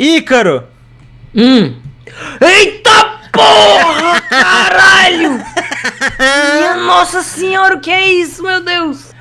Ícaro! Hum. Eita porra, caralho! Minha nossa senhora, o que é isso, meu Deus?